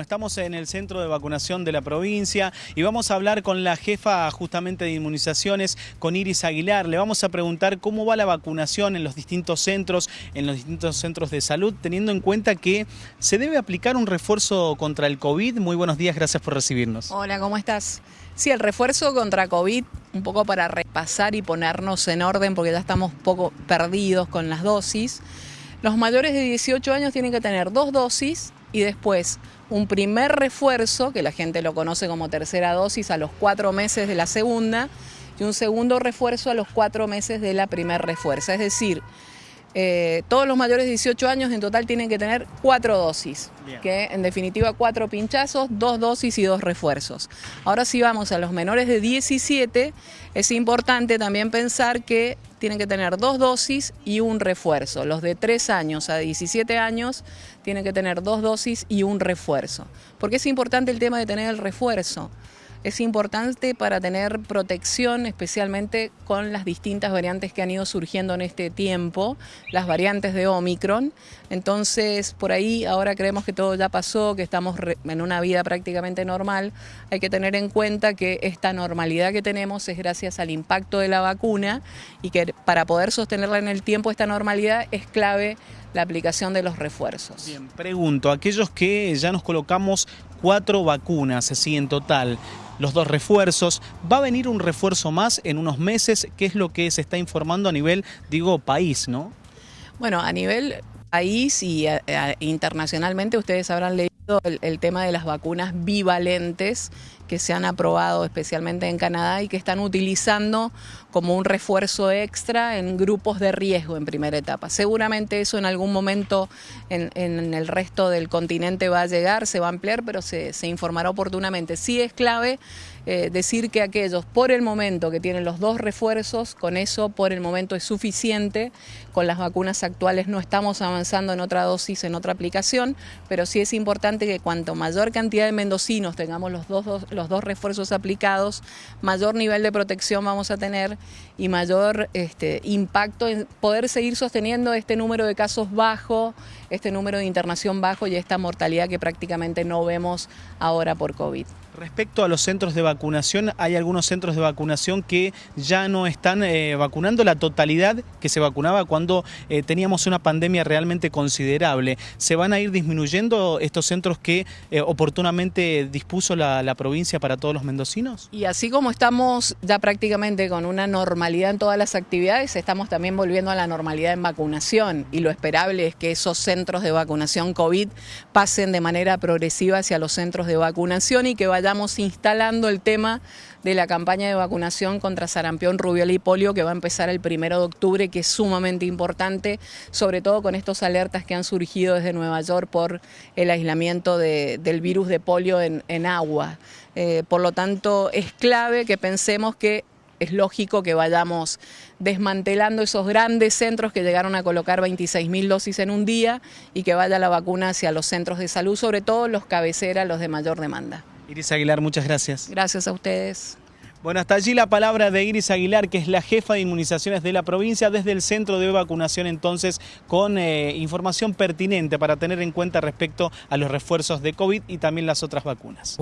Estamos en el centro de vacunación de la provincia y vamos a hablar con la jefa justamente de inmunizaciones, con Iris Aguilar. Le vamos a preguntar cómo va la vacunación en los distintos centros, en los distintos centros de salud, teniendo en cuenta que se debe aplicar un refuerzo contra el COVID. Muy buenos días, gracias por recibirnos. Hola, ¿cómo estás? Sí, el refuerzo contra COVID, un poco para repasar y ponernos en orden, porque ya estamos poco perdidos con las dosis. Los mayores de 18 años tienen que tener dos dosis y después un primer refuerzo, que la gente lo conoce como tercera dosis, a los cuatro meses de la segunda, y un segundo refuerzo a los cuatro meses de la primer refuerzo. Es decir, eh, todos los mayores de 18 años en total tienen que tener cuatro dosis, que en definitiva cuatro pinchazos, dos dosis y dos refuerzos. Ahora si vamos a los menores de 17, es importante también pensar que tienen que tener dos dosis y un refuerzo. Los de 3 años a 17 años tienen que tener dos dosis y un refuerzo. ¿Por qué es importante el tema de tener el refuerzo? Es importante para tener protección, especialmente con las distintas variantes que han ido surgiendo en este tiempo, las variantes de Omicron. Entonces, por ahí ahora creemos que todo ya pasó, que estamos en una vida prácticamente normal. Hay que tener en cuenta que esta normalidad que tenemos es gracias al impacto de la vacuna y que para poder sostenerla en el tiempo, esta normalidad es clave la aplicación de los refuerzos. Bien, pregunto, aquellos que ya nos colocamos cuatro vacunas, así en total, los dos refuerzos. Va a venir un refuerzo más en unos meses, ¿qué es lo que se está informando a nivel, digo, país, ¿no? Bueno, a nivel país y eh, eh, internacionalmente ustedes habrán leído el, tema de las vacunas bivalentes que se han aprobado especialmente en Canadá y que están utilizando como un refuerzo extra en grupos de riesgo en primera etapa. Seguramente eso en algún momento en, el resto del continente va a llegar, se va a ampliar, pero se, informará oportunamente. Sí es clave eh, decir que aquellos por el momento que tienen los dos refuerzos, con eso por el momento es suficiente. Con las vacunas actuales no estamos avanzando en otra dosis, en otra aplicación, pero sí es importante que cuanto mayor cantidad de mendocinos tengamos los dos, los dos refuerzos aplicados, mayor nivel de protección vamos a tener y mayor este, impacto en poder seguir sosteniendo este número de casos bajo, este número de internación bajo y esta mortalidad que prácticamente no vemos ahora por COVID. Respecto a los centros de vacunación, hay algunos centros de vacunación que ya no están eh, vacunando la totalidad que se vacunaba cuando eh, teníamos una pandemia realmente considerable. ¿Se van a ir disminuyendo estos centros que eh, oportunamente dispuso la, la, provincia para todos los mendocinos? Y así como estamos ya prácticamente con una normalidad en todas las actividades, estamos también volviendo a la normalidad en vacunación y lo esperable es que esos centros de vacunación COVID pasen de manera progresiva hacia los centros de vacunación y que vayan estamos instalando el tema de la campaña de vacunación contra sarampión, rubiola y polio que va a empezar el primero de octubre, que es sumamente importante, sobre todo con estos alertas que han surgido desde Nueva York por el aislamiento del virus de polio en, agua. Eh, por lo tanto, es clave que pensemos que es lógico que vayamos desmantelando esos grandes centros que llegaron a colocar 26.000 dosis en un día y que vaya la vacuna hacia los centros de salud, sobre todo los cabeceras, los de mayor demanda. Iris Aguilar, muchas gracias. Gracias a ustedes. Bueno, hasta allí la palabra de Iris Aguilar, que es la jefa de inmunizaciones de la provincia, desde el centro de vacunación entonces, con eh, información pertinente para tener en cuenta respecto a los refuerzos de COVID y también las otras vacunas.